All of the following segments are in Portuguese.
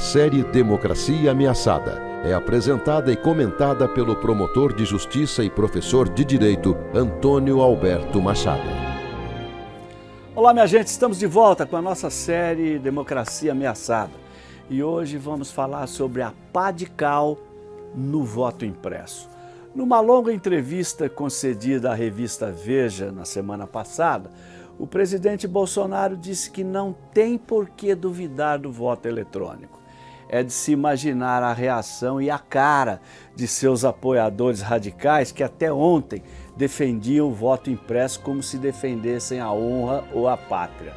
série Democracia Ameaçada é apresentada e comentada pelo promotor de justiça e professor de direito Antônio Alberto Machado. Olá, minha gente, estamos de volta com a nossa série Democracia Ameaçada. E hoje vamos falar sobre a pá de cal no voto impresso. Numa longa entrevista concedida à revista Veja na semana passada, o presidente Bolsonaro disse que não tem por que duvidar do voto eletrônico. É de se imaginar a reação e a cara de seus apoiadores radicais que até ontem defendiam o voto impresso como se defendessem a honra ou a pátria.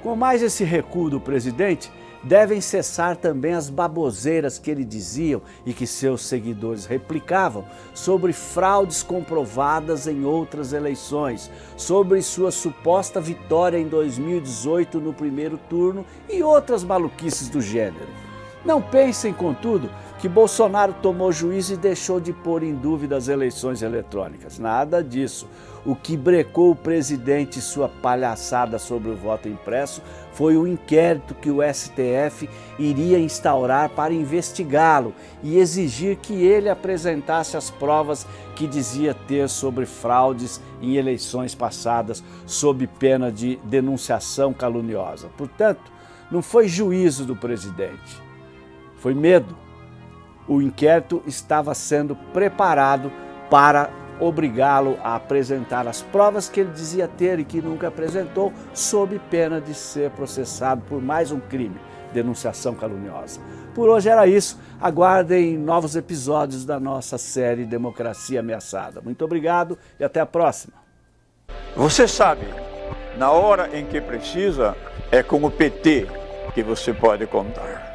Com mais esse recuo do presidente, devem cessar também as baboseiras que ele diziam e que seus seguidores replicavam sobre fraudes comprovadas em outras eleições, sobre sua suposta vitória em 2018 no primeiro turno e outras maluquices do gênero. Não pensem, contudo, que Bolsonaro tomou juízo e deixou de pôr em dúvida as eleições eletrônicas. Nada disso. O que brecou o presidente e sua palhaçada sobre o voto impresso foi o inquérito que o STF iria instaurar para investigá-lo e exigir que ele apresentasse as provas que dizia ter sobre fraudes em eleições passadas, sob pena de denunciação caluniosa. Portanto, não foi juízo do presidente, foi medo o inquérito estava sendo preparado para obrigá-lo a apresentar as provas que ele dizia ter e que nunca apresentou, sob pena de ser processado por mais um crime, denunciação caluniosa. Por hoje era isso. Aguardem novos episódios da nossa série Democracia Ameaçada. Muito obrigado e até a próxima. Você sabe, na hora em que precisa, é com o PT que você pode contar.